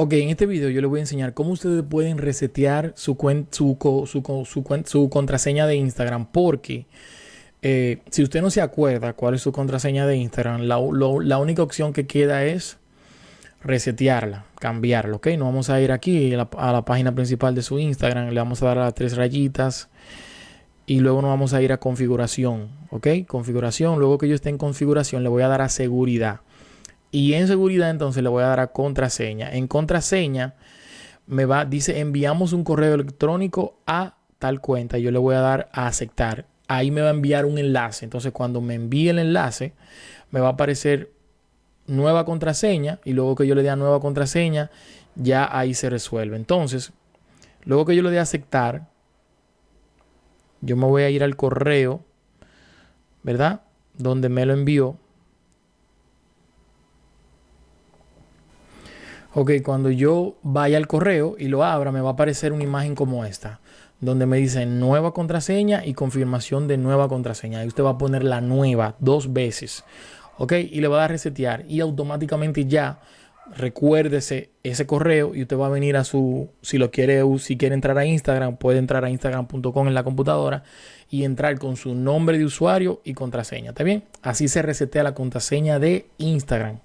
Ok, en este video yo les voy a enseñar cómo ustedes pueden resetear su, su, su, su contraseña de Instagram. Porque eh, si usted no se acuerda cuál es su contraseña de Instagram, la, única opción que queda es resetearla, cambiarla. Ok, nos vamos a ir aquí a la, a la, página principal de su Instagram. Le vamos a dar las tres rayitas. Y luego nos vamos a ir a configuración. Ok, configuración. Luego que yo esté en configuración, le voy a dar a seguridad. Y en seguridad entonces le voy a dar a contraseña. En contraseña me va, dice enviamos un correo electrónico a tal cuenta. Yo le voy a dar a aceptar. Ahí me va a enviar un enlace. Entonces cuando me envíe el enlace me va a aparecer nueva contraseña. Y luego que yo le dé a nueva contraseña ya ahí se resuelve. Entonces luego que yo le dé a aceptar yo me voy a ir al correo. ¿Verdad? Donde me lo envió Ok, cuando yo vaya al correo y lo abra, me va a aparecer una imagen como esta, donde me dice nueva contraseña y confirmación de nueva contraseña. Ahí usted va a poner la nueva dos veces. Ok, y le va a dar resetear y automáticamente ya recuérdese ese correo y usted va a venir a su, si lo quiere, si quiere entrar a Instagram, puede entrar a instagram.com en la computadora y entrar con su nombre de usuario y contraseña. ¿Está bien? Así se resetea la contraseña de Instagram.